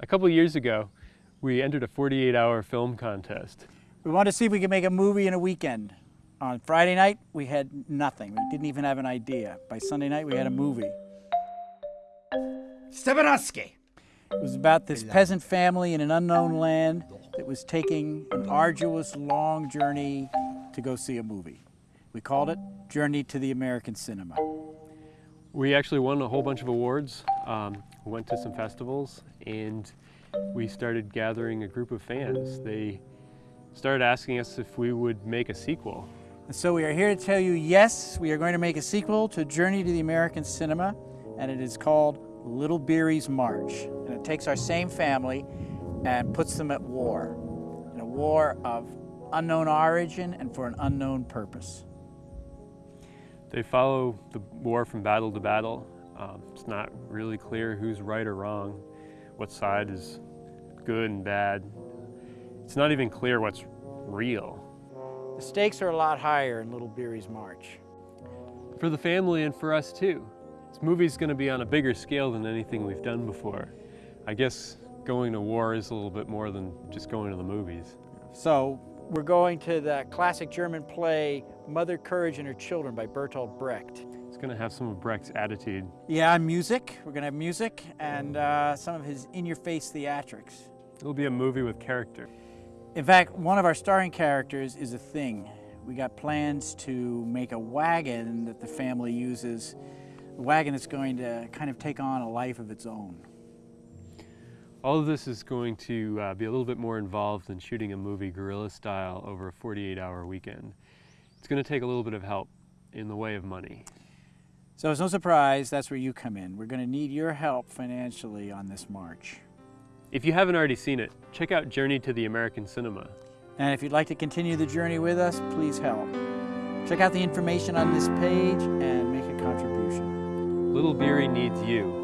A couple years ago, we entered a 48-hour film contest. We wanted to see if we could make a movie in a weekend. On Friday night, we had nothing. We didn't even have an idea. By Sunday night, we had a movie. Stepanovsky. It was about this peasant family in an unknown land that was taking an arduous, long journey to go see a movie. We called it Journey to the American Cinema. We actually won a whole bunch of awards, um, went to some festivals, and we started gathering a group of fans. They started asking us if we would make a sequel. And so we are here to tell you, yes, we are going to make a sequel to Journey to the American Cinema, and it is called Little Beery's March. And it takes our same family and puts them at war, in a war of unknown origin and for an unknown purpose. They follow the war from battle to battle. Um, it's not really clear who's right or wrong, what side is good and bad. It's not even clear what's real. The stakes are a lot higher in Little Beery's March. For the family and for us too. This movie's gonna be on a bigger scale than anything we've done before. I guess going to war is a little bit more than just going to the movies. So we're going to the classic German play Mother Courage and Her Children by Bertolt Brecht. It's gonna have some of Brecht's attitude. Yeah, music. We're gonna have music and uh, some of his in-your-face theatrics. It'll be a movie with character. In fact, one of our starring characters is a thing. We got plans to make a wagon that the family uses, a wagon that's going to kind of take on a life of its own. All of this is going to uh, be a little bit more involved than shooting a movie guerrilla style over a 48 hour weekend. It's going to take a little bit of help in the way of money. So it's no surprise that's where you come in. We're going to need your help financially on this march. If you haven't already seen it, check out Journey to the American Cinema. And if you'd like to continue the journey with us, please help. Check out the information on this page and make a contribution. Little Beery needs you.